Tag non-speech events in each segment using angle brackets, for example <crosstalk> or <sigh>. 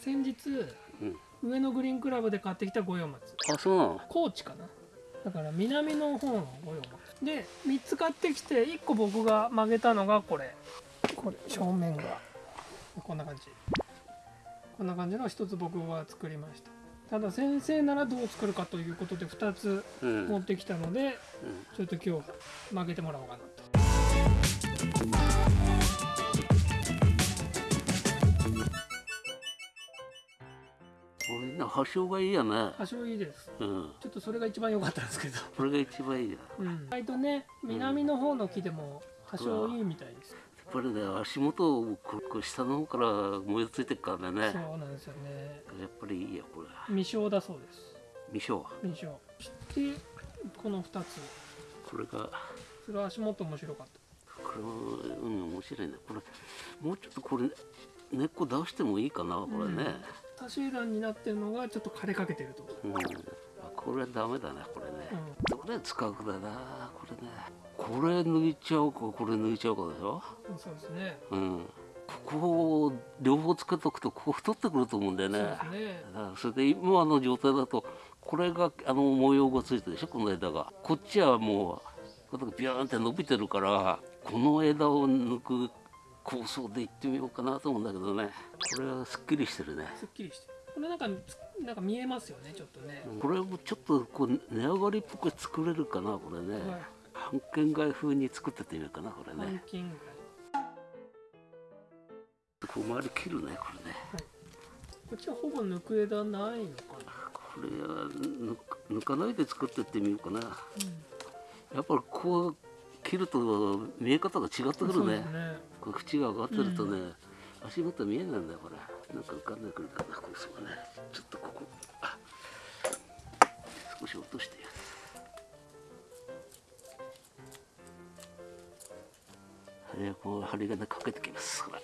先日、うん、上野グリーンクラブで買ってきた五葉松。あそうなの？高知かな。だから南の方の五葉松。で3つ買ってきて1個僕が曲げたのがこれ。これ正面が。こんな感じ。こんな感じの1つ僕が作りました。ただ先生ならどう作るかということで2つ持ってきたので、うん。うん、ちょっと今日曲げてもらおうかなと。発祥がいいやね。発祥いいです、うん、ちょっとそれが一番良かったんですけど。これが一番いいや、うん、意外とね南の方の木でも発祥いいみたいです、やっぱりね足元をここ下の方から燃えついてるからね。そうなんですよね。やっぱりいいやこれ。未生だそうです。未生。未生。してこの2つ。これが。それは足元面白かった。これはうん面白いね。これもうちょっとこれ根っこ出してもいいかなこれね、うん差し段になってるのがちょっと枯れかけてると、うん、これはダメだねこれね、うん、どれ使うかだなこれね。これ抜いちゃうかこれ抜いちゃうかでしょ？そうですね。うん。ここを両方つけとくとここ太ってくると思うんだよね。そね。それで今の状態だとこれがあの模様がついてるでしょこの枝が。こっちはもうビューンって伸びてるからこの枝を抜く構想でいってみようかなと思うんだけどね。これはすっきりしてるね。すっきりしてこれなんかなんか見えますよねちょっとね、これもちょっとこう値上がりっぽく作れるかなこれね、はい、半券街風に作っててみようかなこれね。半券街こう周り切るねこれね、はい、こっちはほぼ抜く枝ないのかな。これは抜かないで作ってってみようかな、うん、やっぱりこう切ると見え方が違ってくるね。ねこれ縁が上がってるとね、うん、足元見えないんだよこれ。なんか浮かんでくるかなこうそうね。ちょっとここ少し落として針金かけてきますこれ。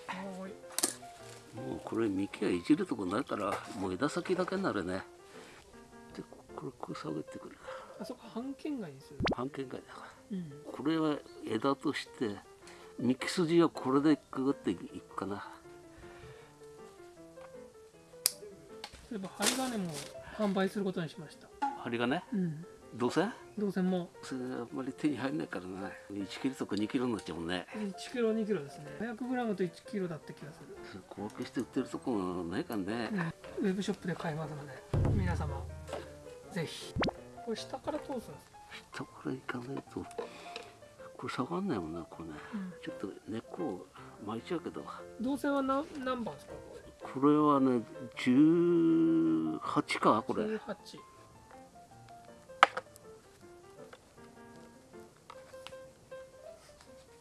もうこれ幹はいじるとこないからもう枝先だけになるね。でこれこう下げてくる。あそこ半径外ですよ半径外だから、うん、これは枝として幹筋はこれでくぐっていくかな。そういえば針金も販売することにしました。針金、うん、銅線？銅線も。それあんまり手に入んないからね1キロとか2キロになっちゃうもんね。1キロ2キロですね。500g と1キロだった気がする。小分けして売ってるとこないかね、うん、ウェブショップで買えますので皆様ぜひ。これ下から通すんです下から行かないとこれ下がんないもんなこれね、うん、ちょっと根っこを巻いちゃうけど。銅線は何何番ですか？これはね18かこれ。18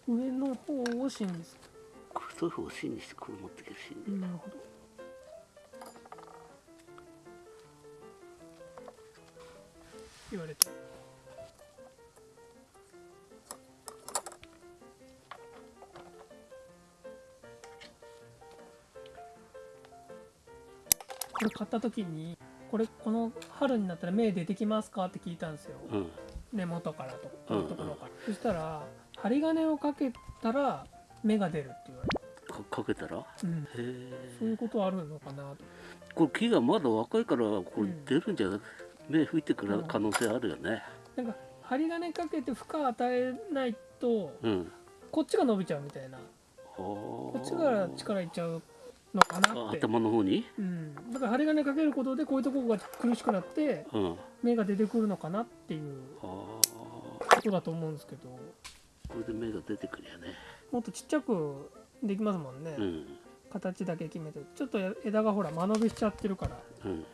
上の方を芯にするこれそういう方を芯にしてこれ持ってけるし、なるほど。言われてこれ買った時にこれこの春になったら芽出てきますかって聞いたんですよ、うん、根元からとこのところから、うんうん、そしたら針金をかけたら芽が出るって言われて。かけたら、うん、そういうことあるのかなと。これ木がまだ若いからこれ出るんじゃなくて、芽吹いてくる可能性あるよね、なんか針金かけて負荷与えないと、こっちが伸びちゃうみたいな。こっちから力いっちゃうのかなって。頭の方に、うん、だから針金かけることでこういうところが苦しくなって、うん、芽が出てくるのかなっていうことだと思うんですけど。これで芽が出てくるよね。もっとちっちゃくできますもんね、うん、形だけ決めて。ちょっと枝がほら間延びしちゃってるから、うん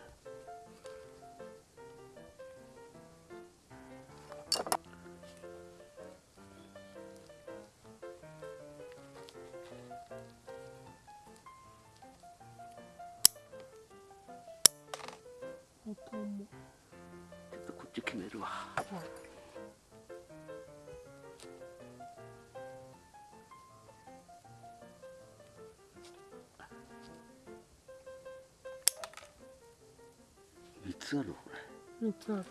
れ3つ。ある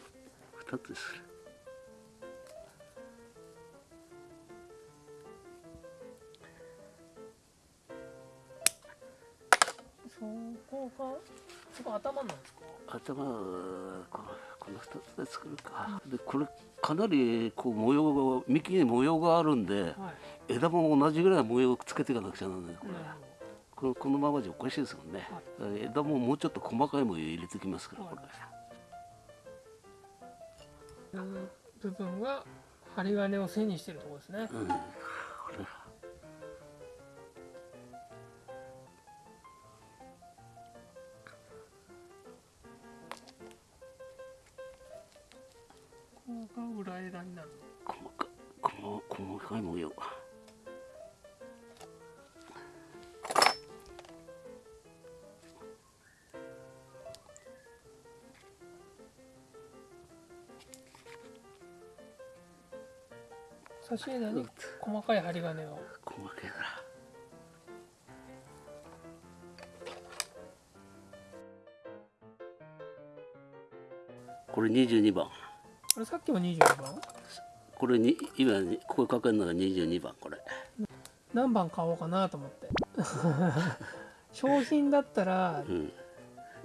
2つす。るそうこパンそこ頭なんですか？頭はこのこの2つで作るか、でこれかなりこう模様が幹に模様があるんではい。枝も同じぐらい模様をつけていかなくちゃならないこれ、なるこのままじゃおかしいですもんね、枝ももうちょっと細かい模様入れてきますからこれ、ほどこの部分が針金を背にしてるところですね。うん。これここが裏枝になる細か細細かい模様差し枝に細かい針金を。細かいなこれ22番。あれさっきも22番？これに今にここかけるのが22番これ。何番買おうかなと思って。<laughs> 商品だったらうん。こ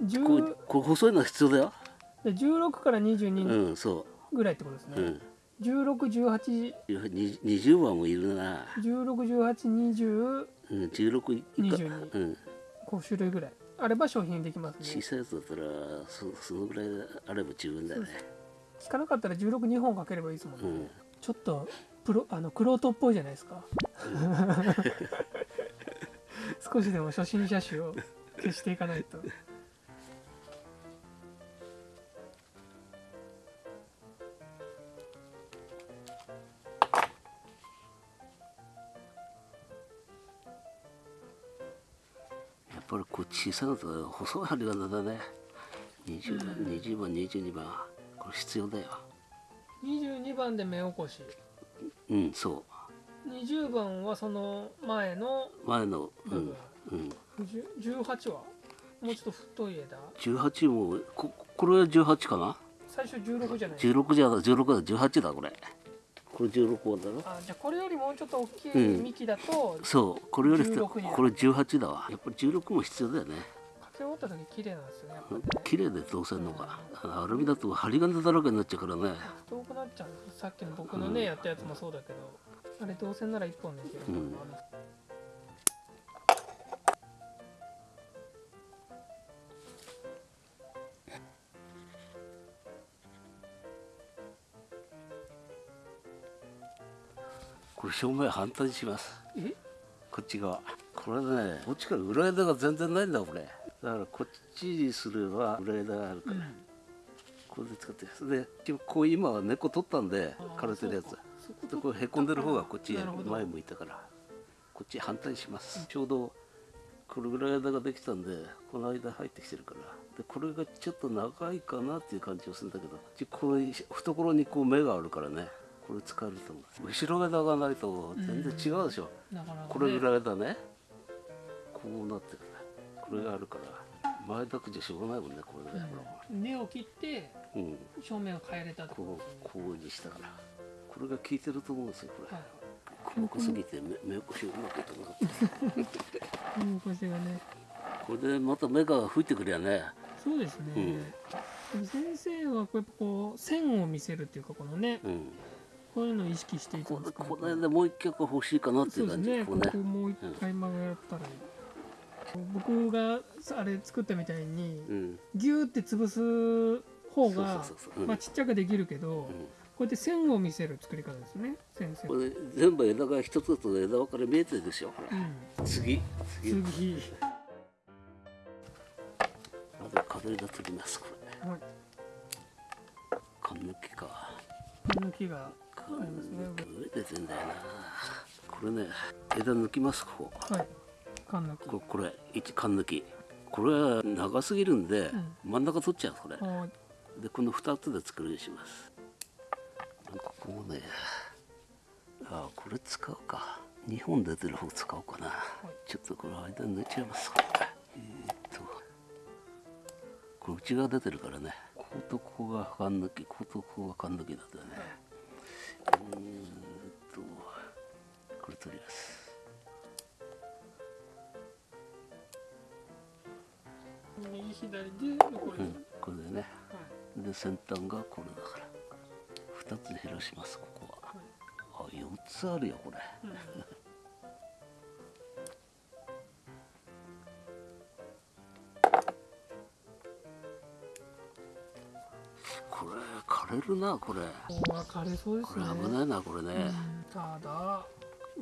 10うこう細いのが必要だよ。で16から22うんそぐらいってことですね、ううん1618 20番もいるな、161820うん、16以下22うん、5種類ぐらい。あれば商品できますね。小さいやつだったらそそのぐらいあれば十分だよね聞かなかったら16本かければいいですもんね、うん。ちょっとプロあのクロートっぽいじゃないですか。<laughs> 少しでも初心者種を消していかないとぱりこう小さいのと細い針金だね 20, 番20番22番。これ必要だよ。22番で目起こし。うんそ20番はその前の。う前のうんうん、10 18は？もうちょっと太い枝。18もここれは18かな？最初16じゃない。16じゃ16だ18だこれこれ16番だろ。あじゃあこれよりもうちょっと大きいうん。幹だと、そうこれより16にこれ18だわ。やっぱり16も必要だよね。かけ終わった時綺麗なん。ですよね。綺麗でどうせんのがアルミだと針金だらけになっちゃうからね。遠くなっちゃうさっきの僕のね、やったやつもそうだけど。あれ銅線なら1本できるものこれ正面反対にします。え？こっち側。これねこっちから裏枝が全然ないんだこれ。だからこっちにすれば裏枝があるから、これで使ってそれでこう今は根っこ取ったんで枯れてるやつ。でこれへこんでる方がこっち前向いたから。こっち反対します、ちょうどこれぐらい枝ができたんでこの間入ってきてるから。でこれがちょっと長いかなっていう感じがするんだけど。ちこういう懐にこう目があるからねこれ使えると思う。後ろ枝がないと全然違うでしょ、なかなかね。これぐらいだね。こうなってるね。これがあるから。前だけじゃしょうがないもんねこれね、うん。根を切ってうん。正面を変えれたってこうこうにしたから。これが効いてると思うんですよこれ、はい。細かすぎて目目起こしがうまくいかなかったうん腰がねこれでまた目が吹いてくりゃね。そうですね、うん。先生はこうやっぱこう線を見せるっていうかこのねうんこういうのを意識していこれですか。このもう一曲欲しいかなっていうう感じね。ここうね。こもう一回曲がったらいい、僕があれ作ったみたいにうん。ギューって潰す方がまあちっちゃくできるけど、うん。こうやって線を見せる作り方ですね。先生。これ全部枝が一つずつ枝分かれ見えてるでしょうん。次。次。次。まず飾りがつきますこれ。はい。缶抜きか。この木が缶ありますね。抜き上出てんだよな。これね枝抜きますここ。はい。缶の木ここれ一缶抜き。これは長すぎるんで、真ん中取っちゃうこれ。はいでこの2つで作るようにします。ここもねあこれ使うか。2本出てる方使おうかな、ちょっとこの間抜いちゃいますえーっとこれ内側出てるからね。こことここが缶抜きこことここが缶抜きだったよねうーんとこれ取ります。左でうん、これでね。はいで先端がこれだから。2つ減らしますここは。あ4つあるよこれ。うんれ枯れるなこれ。ここは枯れそうですこれね危ないなこれね、うんただ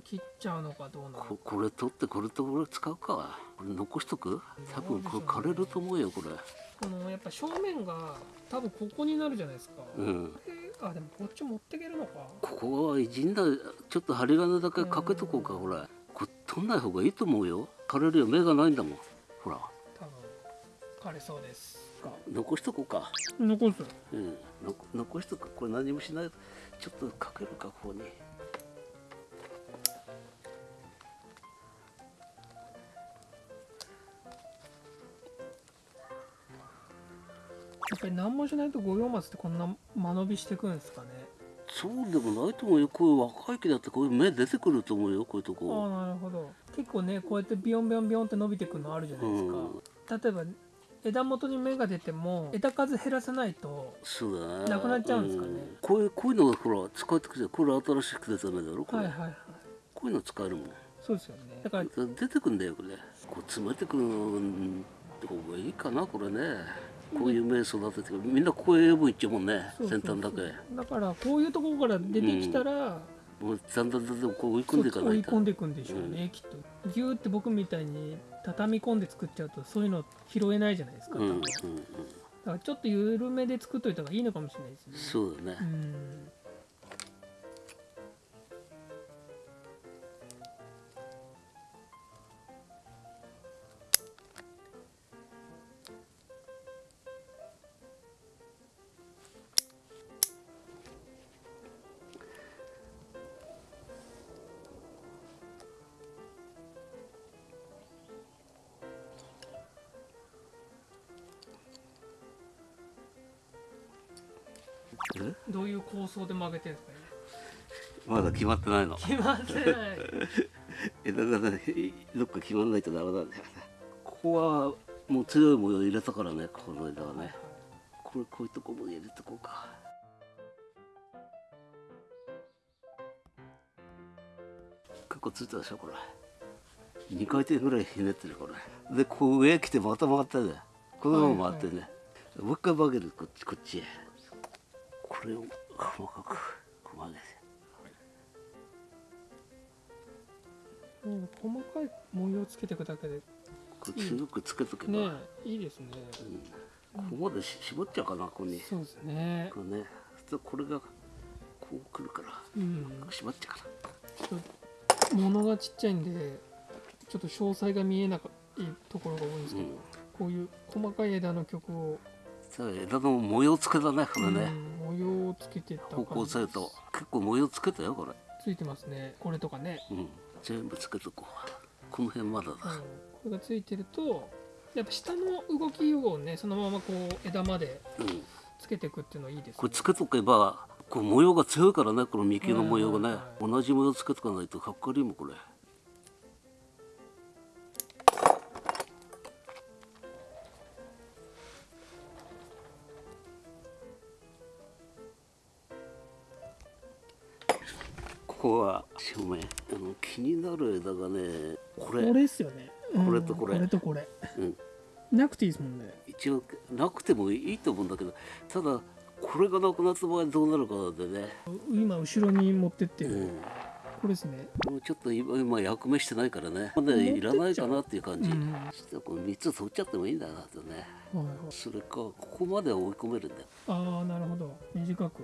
切っちゃうのかどうなのか。ここれ取ってこれとこれ使うか。これ残しとく？多分これ枯れると思うよこれ。このやっぱ正面が多分ここになるじゃないですか、うん。であでもこっち持っていけるのか。ここは陣だちょっと針金だけかけとこうか、ほら。これ取んない方がいいと思うよ。枯れるよ。目がないんだもん。ほら。多分枯れそうです残しとこうか。残す。うん。の残しとく。これ何もしない。ちょっとかけるかここに。やっぱり何もしないと五葉松ってこんな間延びしてくんですかね。そうでもないと思うよ。こういう若い木だってこういう芽出てくると思うよ。こういうとああこなるほど。結構ねこうやってビヨンビヨンビヨンって伸びてくるのあるじゃないですか、例えば枝元に芽が出ても枝数減らさないとそうだね。なくなっちゃうんですかね。こういうこういうのがほら使えてくるじゃんこれ新しく出た芽だろこれ、はいはいはい。こういうの使えるもん。そうですよね。だから出てくんだよこれ。こう詰めてくる方がいいかなこれね。こういう芽育ててみんなこういう部いっちゃうもんね先端だけ。だからこういうところから出てきたら、もうだんだんだんだんこう追い込んでいかないと。い込んでいくんでしょうね、きっと。ギューって僕みたいに畳み込んで作っちゃうとそういうの拾えないじゃないですか、うんうんうん。だからちょっと緩めで作っといた方がいいのかもしれないですね。そうだね。うんどういう構想で曲げてるんですか？ねまだ決まってないの。決まってない。枝がねどっか決まんないとダメなんだよね。ここはもう強い模様入れたからねこの枝はね。これこういうとこも入れてこうか。結構ついたでしょこれ。2回転ぐらいひねってるこれ。でこう上来てまた回ってね。このまま回ってね、もう一回曲げるこっちこっちへこれを細かくこう曲げてうん細かい模様つけていくだけでこれ強くつけとけば、ねいいですね。ここまでし絞っちゃうかなここに。そうですね。これね。これがこうくるからうん。縛っちゃうかちょっと物がちっちゃいんでちょっと詳細が見えないところが多いんですけど、うん。こういう細かい枝の曲を、らさあ枝の模様つけだねこれね、うん模様をつけてった方向性と。結構模様つけたよこれ。ついてますね。これとかね、うん全部つけとこう。この辺まだだ、うん、これがついてるとやっぱ下の動きをねそのままこう枝までうん。つけていくっていうのはいいですね。これつけとけばこう模様が強いからねこの幹の模様がね、同じ模様つけとかないとかっこ悪いもんこれこは正面あの気になる枝がねこれ。これですよね、うん。これとこれ。これとこれ。うん、なくていいですもんね。一応なくてもいいと思うんだけどただこれがなくなった場合どうなるかなんでね、今後ろに持ってってる、うん、これですね。もうちょっと今今役目してないからね。まだいらないかなっていう感じ、うん。ちょっとこの3つ取っちゃってもいいんだなとね。はいはい。それかここまで追い込めるんだよ、ああなるほど。短く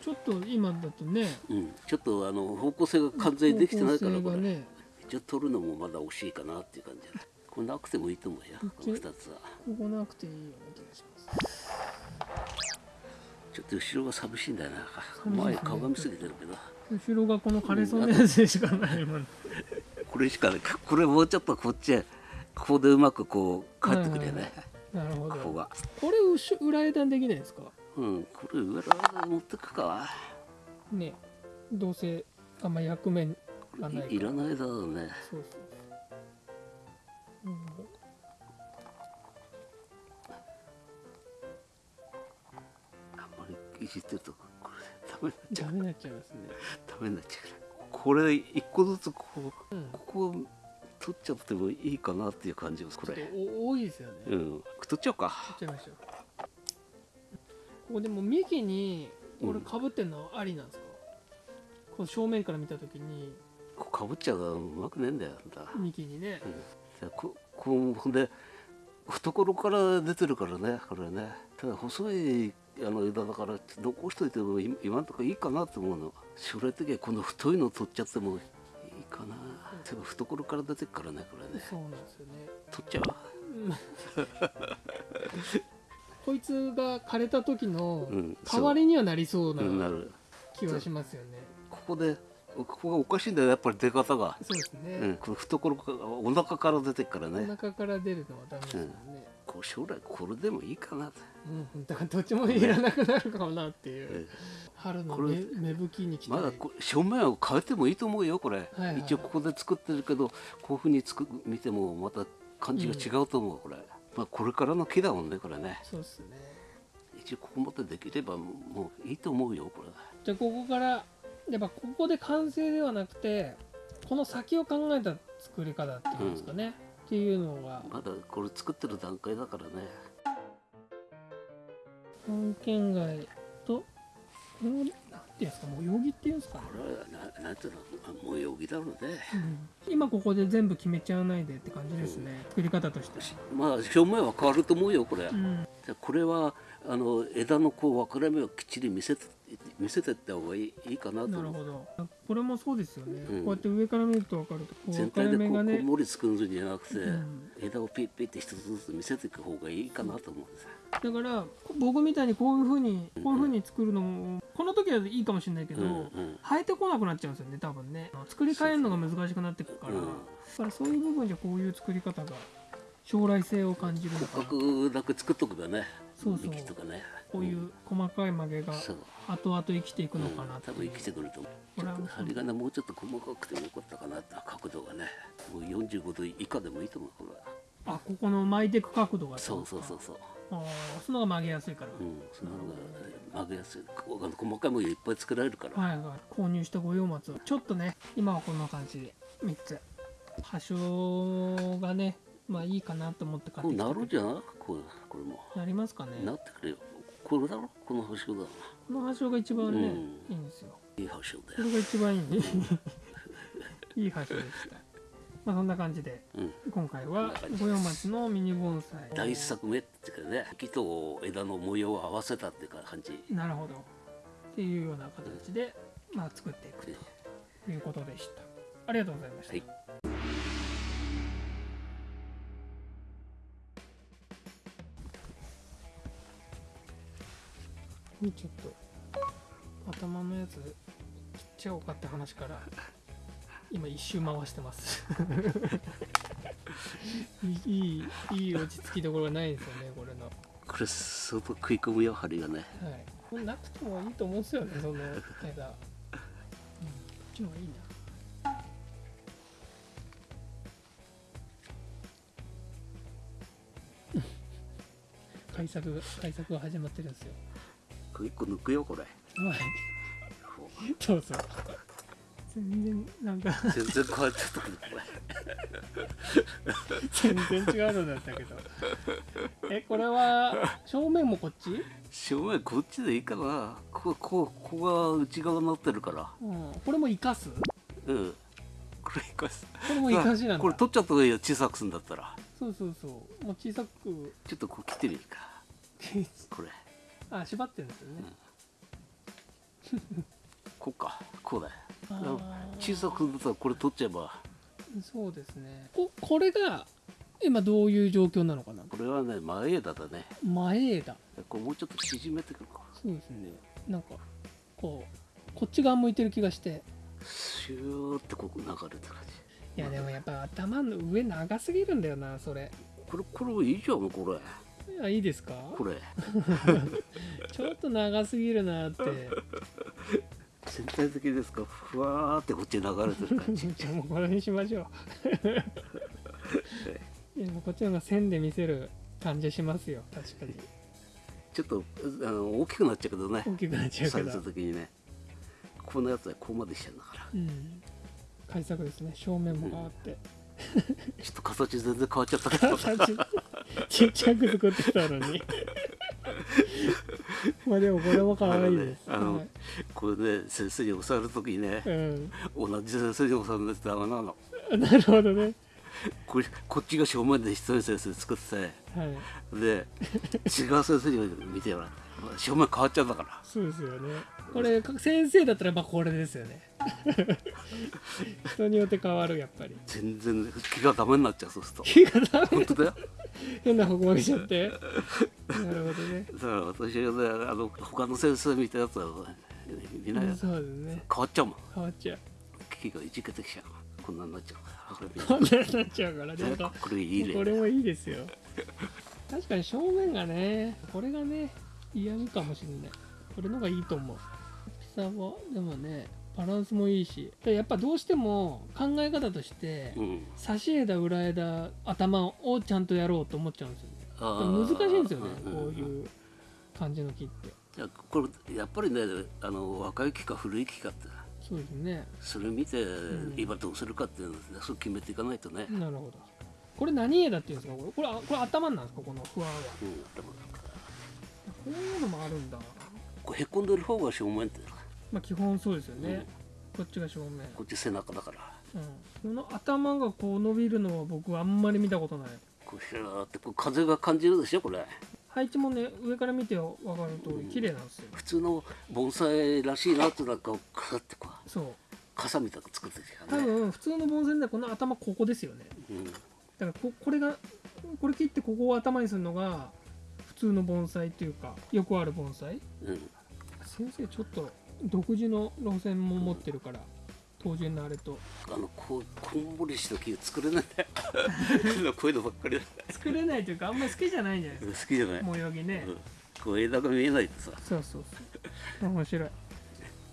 ちょっと今だとねうん、ちょっとあの方向性が完全にできてないからこれ、ね。一応取るのもまだ惜しいかなっていう感じだこれなくてもいいと思うよこの2つは。ここなくていいような気がします。ちょっと後ろが寂しいんだよな。ね。前かがみすぎてるけど。後ろがこの枯れそうなやつでしかないもん、これしかねこれもうちょっとこっちへここでうまくこう帰ってくれね、はい。はいなるほど。ここが。これ裏枝できないですか？うんこれ裏ら持ってくか。ねどうせあんま役目がないいらないだろうね。そうそう。うん、あんまりいじってるとこれダメになっちゃうダメになっちゃいますね。ダメになっちゃうこれ一個ずつこう、うん、ここ取っちゃってもいいかなっていう感じですこれ。多いですよね。うん。取っちゃおうか。取っちゃいましょう。ここでも幹にこれかぶってんのありなんですか、こう正面から見た時に。こうかぶっちゃうまくねえんだよ幹にね。うん、でここうほんで懐から出てるからねこれね。ただ細いあの枝だから残しといても今今のところいいかなと思うの。将来的にはこの太いの取っちゃってもいいかな。でも懐から出てるからねこれね。そうなんですよね。取っちゃう <laughs> こいつが枯れた時のうん代わりにはなりそうな気はしますよね、ここでここがおかしいんだよやっぱり出方が、そうですね、うん、この懐からお腹から出てるからおね腹から出るのはダメですよね、こう将来これでもいいかな。と、うん、だからどっちもいらなくなるかもなっていう、え春の芽芽吹きに来たいまだこ正面を変えてもいいと思うよこれ、はいはい。一応ここで作ってるけどこういうふうに作見てもまた感じが違うと思う、これ、まあ、これからの木だもんねこれね。そうですね。一応ここまでできればもういいと思うよこれじゃあここからやっぱここで完成ではなくてこの先を考えた作り方っていうんですかね、っていうのが。まだこれ作ってる段階だからね。本県外とこれていうんですか模様着っていうんですかね。これはななんていうのまあ模様着だろうね。うん。今ここで全部決めちゃわないでって感じですね、作り方として。まあ正面は変わると思うよこれ、うん。でこれはあの枝のこう分かれ目をきっちり見せて見せてった方がいいいいかなとなるほど。これもそうですよね、うん。こうやって上から見ると分かるとこう全体でこうねう盛り作るんじゃなくて、うん。枝をピッピッって一つずつ見せていく方がいいかなと思うんですよ。だから僕みたいにこういうふうにこういうふうに作るのもこの時はいいかもしれないけど、うんうん。生えてこなくなっちゃうんですよね多分ね。作り変えるのが難しくなってくるから、うん。だからそういう部分じゃこういう作り方が将来性を感じるのかな。骨格だけ作っとけばね。そうそう。幹とかねこういう細かい曲げが後々生きていくうんのかなって多分生きてくると思う。これはちょっと針金もうちょっと細かくてもよかったかなって角度がねもう45度以下でもいいと思うこれは。あここの巻いていく角度がそうそうそうそうああその方が曲げやすいから、うんその方が曲げやすい。細かいものいっぱい作られるから、はいはい。購入した五葉松を。ちょっとね今はこんな感じ。で3つ。葉章がねまあいいかなと思って買こうってきたなるんじゃないこれこれも。なりますかね。なってくれよこれだろ？この星だなこのが一番ね、うん。いいんですよ。いい星だそよれが一番いい <laughs> いい葉章でした。まあそんな感じでうん。今回は五葉松のミニ盆栽。第一作目っていうかね木と枝の模様を合わせたっていうか感じ。なるほど。っていうような形で、まあ、作っていくということでした。ありがとうございました、はいちょっと頭のやつ切っちゃおうかって話から今一周回してます。<laughs> いいいい落ち着きどころがないんですよねこれの。これ相当食い込むよ針がね。はい。これなくてもいいと思うんですよねその枝、うん、こっちの方がいいな。改作が改作が始まってるんですよこれ一個抜くよこれ。うそう。全然なんか。全然変わっちゃったけどこれ全然違うのだったけど。えこれは正面もこっち、正面こっちでいいかな。こここここが内側になってるから。うん、これも生かす？うん。これ生かす。これも生かしなんだ。これ取っちゃった方がいいよ小さくすんだったら。そうそうそう。もう小さく。ちょっとこう切ってみるか。これあ縛ってるんですよね、<laughs> こうか。こうだ小さくだったらこれ取っちゃえば。そうですね。ここれが今どういう状況なのかな？これはね前枝だね。前枝。これもうちょっと縮めてくるか。そうですね。なんかこうこっち側向いてる気がして。シューってここ流れてる感じ。いやでもやっぱ頭の上長すぎるんだよなそれ。これこれいいじゃんこれあいいですか？これ。<laughs> ちょっと長すぎるなって。全体的ですか？ふわーってこっちに流れてる感じ。<laughs> じゃあもうこれにしましょう。<laughs> いやもうこっちの方が線で見せる感じしますよ。確かに。ちょっとあの大きくなっちゃうけどね。大きくなっちゃうけどサイズ的にね。このやつはここまでしてんだから。うん。改作ですね。正面も変わって、ちょっと形全然変わっちゃったけど。形ちっちゃく作ってたのに。まあでもこれも可愛いです、あのはいこれね先生に教わる時にねうん、同じ先生に教わるんですダメなの。なるほどね。これこっちが正面で一人先生作ってはい。で違う先生に見てもらって正面変わっちゃうんだから。そうですよね。これ先生だったらまあこれですよね人によって変わるやっぱり。全然気がダメになっちゃうそうすると。気がダメ本当だよ。変な方向にしちゃって。なるほどね。だから私がねあの他の先生見たやつはみんな変わっちゃうもん。変わっちゃう。気がいじけてきちゃう。こんなになっちゃうからこんなになっちゃうからね。ねこれいいね。これもいいですよ。確かに正面がねこれがね嫌味かもしれない。これのがいいと思う。大きさはでもねバランスもいいしでやっぱどうしても考え方としてうん。差し枝裏枝頭をちゃんとやろうと思っちゃうんですよね。あ難しいんですよねうんこういう感じの木って。いやこれやっぱりねあの若い木か古い木かって。そうですね。それ見てん。今どうするかっていうのをねそう決めていかないとね、なるほど。これ何枝っていうんですか？これこれあこれ頭なんですか？この不安はうん、でもこういうのもあるんだ。こうへこんでる方が正面ってまあ基本そうですよね、こっちが正面。こっち背中だから。うん、この頭がこう伸びるのは僕はあんまり見たことない。こうひらーってこう風が感じるでしょこれ。配置もね上から見て分かる通り綺麗なんですよ、普通の盆栽らしいなってなんかカってこう。そう。傘みたいなの作ってる多からね、分普通の盆栽ではこの頭ここですよね。うん、だからここれがこれ切ってここを頭にするのが普通の盆栽っていうかよくある盆栽。うん、先生ちょっと独自の路線も持ってるから当然のあれと。あのこうこんもりした木作れない。んだよこういうのばっかり。だ作れないというかあんまり好きじゃないんじゃないです好きじゃない、か模様着ね、うん、こう枝が見えないとさ。そうそうそう。面白い。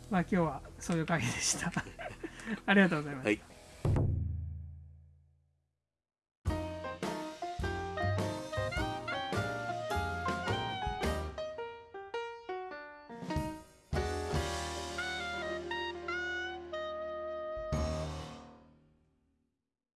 まあ今日はそういう会議でした。<laughs> ありがとうございます。はい